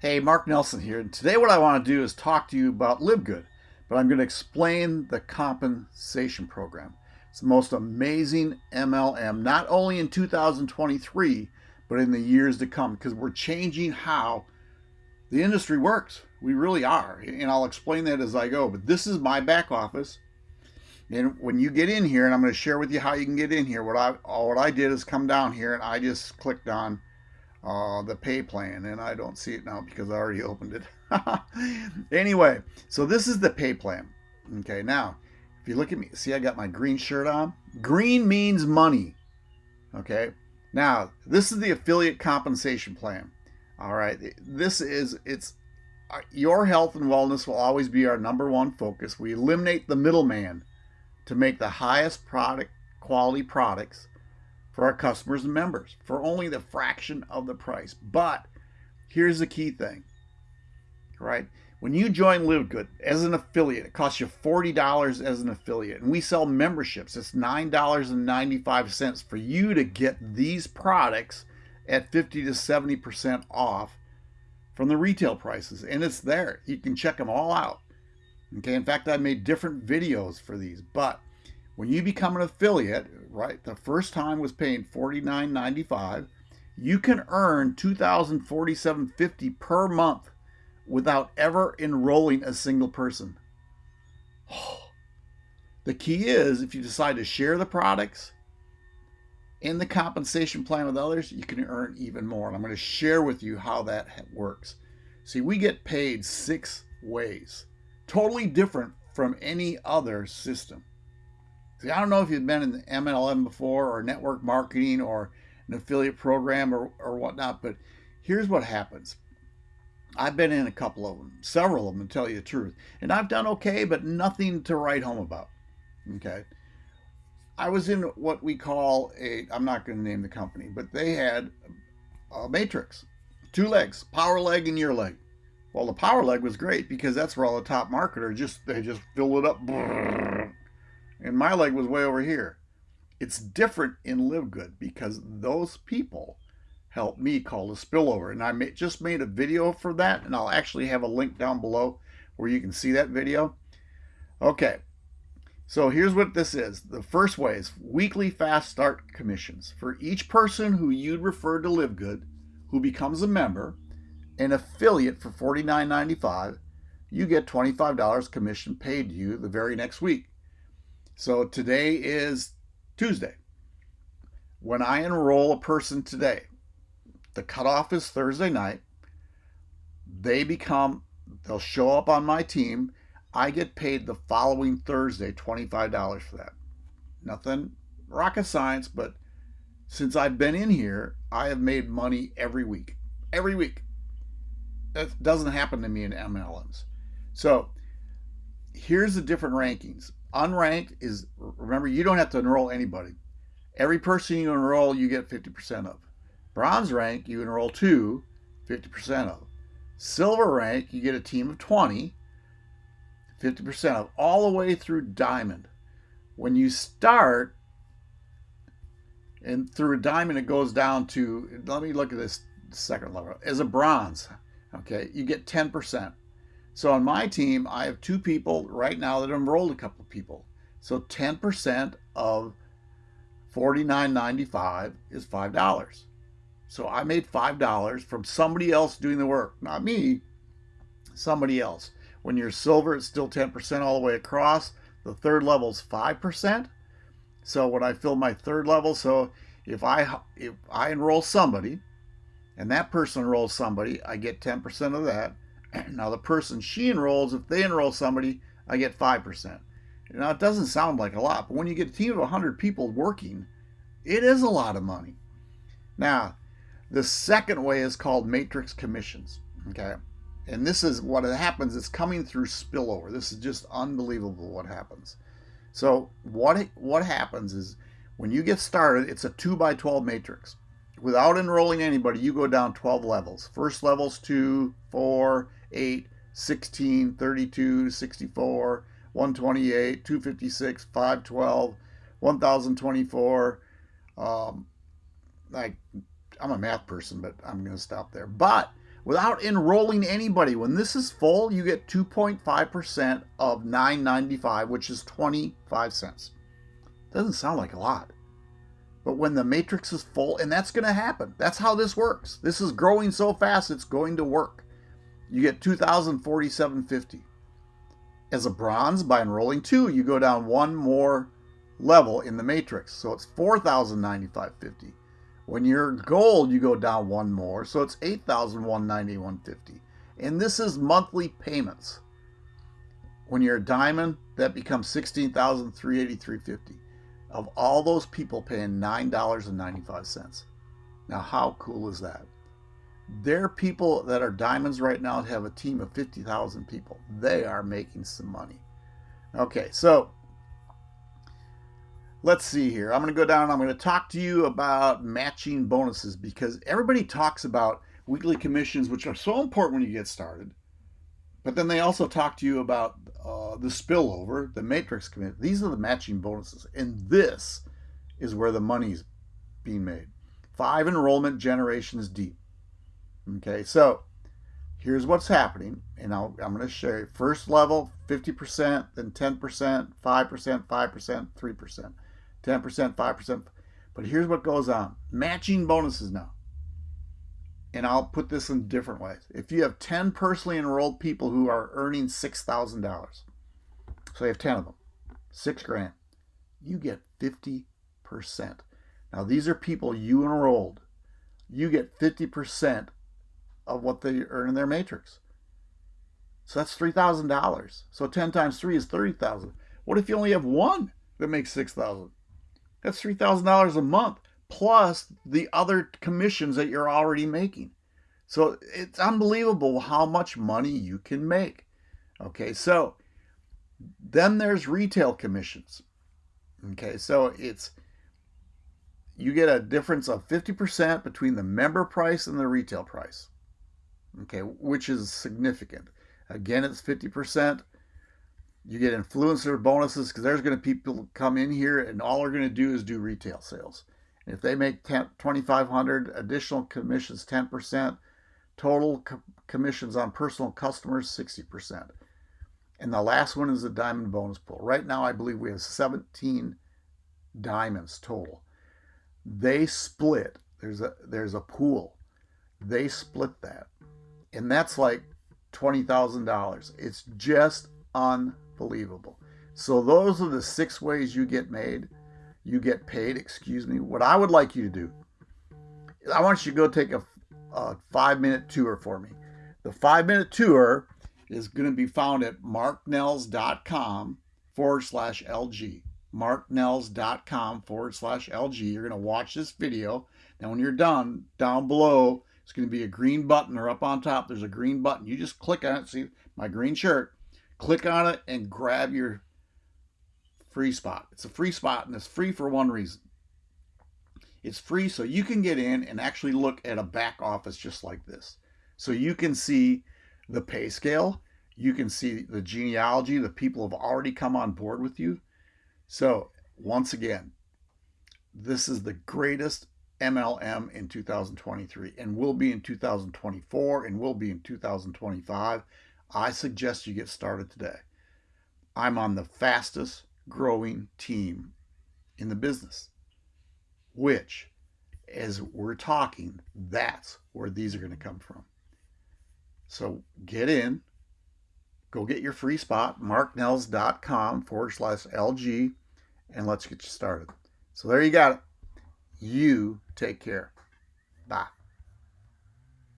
Hey, Mark Nelson here. And today what I want to do is talk to you about LiveGood, but I'm going to explain the compensation program. It's the most amazing MLM, not only in 2023, but in the years to come, because we're changing how the industry works. We really are. And I'll explain that as I go. But this is my back office. And when you get in here, and I'm going to share with you how you can get in here, what I what I did is come down here and I just clicked on uh, the pay plan and I don't see it now because I already opened it. anyway, so this is the pay plan. Okay, now if you look at me, see I got my green shirt on? Green means money. Okay, now this is the affiliate compensation plan. All right, this is it's uh, your health and wellness will always be our number one focus. We eliminate the middleman to make the highest product quality products for our customers and members for only the fraction of the price. But here's the key thing, right? When you join LiveGood as an affiliate, it costs you $40 as an affiliate. And we sell memberships. It's $9.95 for you to get these products at 50 to 70% off from the retail prices. And it's there. You can check them all out. Okay, in fact, I made different videos for these, but when you become an affiliate, right, the first time was paying $49.95, you can earn $2,047.50 per month without ever enrolling a single person. The key is if you decide to share the products in the compensation plan with others, you can earn even more. And I'm going to share with you how that works. See, we get paid six ways, totally different from any other system. See, I don't know if you've been in the MLM before or network marketing or an affiliate program or, or whatnot, but here's what happens. I've been in a couple of them, several of them to tell you the truth, and I've done okay, but nothing to write home about. Okay. I was in what we call a, I'm not going to name the company, but they had a matrix, two legs, power leg and your leg. Well, the power leg was great because that's where all the top marketers just, they just fill it up and my leg was way over here. It's different in LiveGood because those people helped me call the spillover. And I just made a video for that, and I'll actually have a link down below where you can see that video. Okay, so here's what this is. The first way is weekly fast start commissions. For each person who you'd refer to LiveGood, who becomes a member, an affiliate for $49.95, you get $25 commission paid to you the very next week. So today is Tuesday. When I enroll a person today, the cutoff is Thursday night. They become, they'll show up on my team. I get paid the following Thursday $25 for that. Nothing rocket science, but since I've been in here, I have made money every week. Every week. That doesn't happen to me in MLMs. So here's the different rankings. Unranked is, remember, you don't have to enroll anybody. Every person you enroll, you get 50% of. Bronze rank, you enroll two, 50% of. Silver rank, you get a team of 20, 50% of, all the way through diamond. When you start, and through a diamond, it goes down to, let me look at this second level. As a bronze, okay, you get 10%. So on my team, I have two people right now that enrolled a couple people. So 10% of $49.95 is $5. So I made $5 from somebody else doing the work, not me, somebody else. When you're silver, it's still 10% all the way across. The third level is 5%. So when I fill my third level, so if I if I enroll somebody and that person enrolls somebody, I get 10% of that. Now the person she enrolls, if they enroll somebody, I get 5%. Now it doesn't sound like a lot, but when you get a team of 100 people working, it is a lot of money. Now, the second way is called matrix commissions, okay? And this is what happens, it's coming through spillover. This is just unbelievable what happens. So what, what happens is when you get started, it's a 2 by 12 matrix. Without enrolling anybody, you go down 12 levels. First level's 2, 4, 8, 16, 32, 64, 128, 256, 512, 1024. Um, I, I'm a math person, but I'm going to stop there. But without enrolling anybody. When this is full, you get 2.5% of 9.95, which is 25 cents. Doesn't sound like a lot. But when the matrix is full, and that's going to happen. That's how this works. This is growing so fast, it's going to work. You get 2,047.50. As a bronze, by enrolling two, you go down one more level in the matrix. So it's 4,095.50. When you're gold, you go down one more, so it's 8,191.50. And this is monthly payments. When you're a diamond, that becomes 16,383.50. Of all those people paying $9.95. Now, how cool is that? There are people that are diamonds right now have a team of 50,000 people. They are making some money. Okay, so let's see here. I'm going to go down. I'm going to talk to you about matching bonuses because everybody talks about weekly commissions, which are so important when you get started. But then they also talk to you about uh, the spillover, the matrix commit. These are the matching bonuses. And this is where the money's being made. Five enrollment generations deep. Okay, so here's what's happening. And i am going to show you. First level, 50%, then 10%, 5%, 5%, 3%. 10%, 5%. But here's what goes on. Matching bonuses now. And I'll put this in different ways. If you have 10 personally enrolled people who are earning $6,000, so you have 10 of them, six grand, you get 50%. Now these are people you enrolled. You get 50% of what they earn in their matrix. So that's $3,000. So 10 times 3 is 30,000. What if you only have one that makes 6,000? That's $3,000 a month plus the other commissions that you're already making. So it's unbelievable how much money you can make. Okay, so then there's retail commissions. Okay, so it's you get a difference of 50% between the member price and the retail price. Okay, which is significant. Again, it's 50%. You get influencer bonuses because there's going to people come in here and all they're going to do is do retail sales. And if they make 2,500 additional commissions, 10%, total co commissions on personal customers, 60%. And the last one is the diamond bonus pool. Right now, I believe we have 17 diamonds total. They split. There's a there's a pool. They split that, and that's like twenty thousand dollars. It's just unbelievable. So those are the six ways you get made, you get paid, excuse me. What I would like you to do, I want you to go take a, a five minute tour for me. The five minute tour is going to be found at marknells.com forward slash LG. marknells.com forward slash LG. You're going to watch this video. Now, when you're done, down below, it's going to be a green button or up on top, there's a green button. You just click on it. See my green shirt. Click on it and grab your free spot. It's a free spot and it's free for one reason. It's free so you can get in and actually look at a back office just like this. So you can see the pay scale, you can see the genealogy, the people have already come on board with you. So once again, this is the greatest MLM in 2023 and will be in 2024 and will be in 2025. I suggest you get started today. I'm on the fastest growing team in the business, which, as we're talking, that's where these are going to come from. So get in, go get your free spot, marknells.com forward slash LG, and let's get you started. So there you got it. You take care. Bye.